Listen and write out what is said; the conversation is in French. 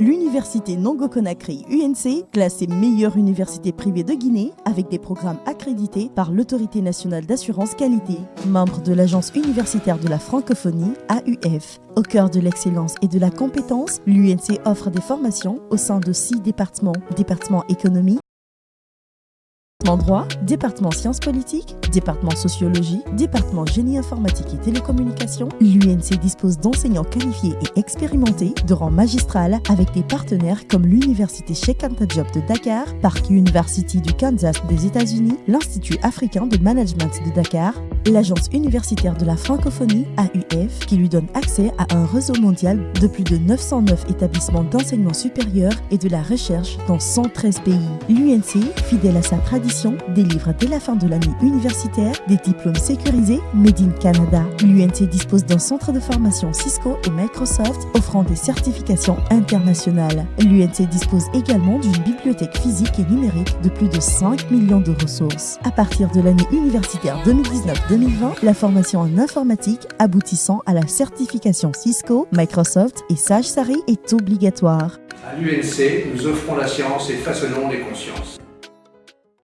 L'université Nongo Conakry UNC, classée meilleure université privée de Guinée avec des programmes accrédités par l'Autorité nationale d'assurance qualité, membre de l'Agence universitaire de la francophonie AUF. Au cœur de l'excellence et de la compétence, l'UNC offre des formations au sein de six départements, département économie, droit, département sciences politiques, département sociologie, département génie informatique et télécommunications, l'UNC dispose d'enseignants qualifiés et expérimentés de rang magistral avec des partenaires comme l'Université Sheikh Anta de Dakar, Park University du Kansas des États-Unis, l'Institut africain de management de Dakar, l'Agence universitaire de la francophonie, AUF, qui lui donne accès à un réseau mondial de plus de 909 établissements d'enseignement supérieur et de la recherche dans 113 pays. L'UNC, fidèle à sa tradition, délivre dès la fin de l'année universitaire des diplômes sécurisés Made in Canada. L'UNC dispose d'un centre de formation Cisco et Microsoft offrant des certifications internationales. L'UNC dispose également d'une bibliothèque physique et numérique de plus de 5 millions de ressources. À partir de l'année universitaire 2019 2020, la formation en informatique aboutissant à la certification Cisco, Microsoft et Sage Sari est obligatoire. À l'UNC, nous offrons la science et façonnons les consciences.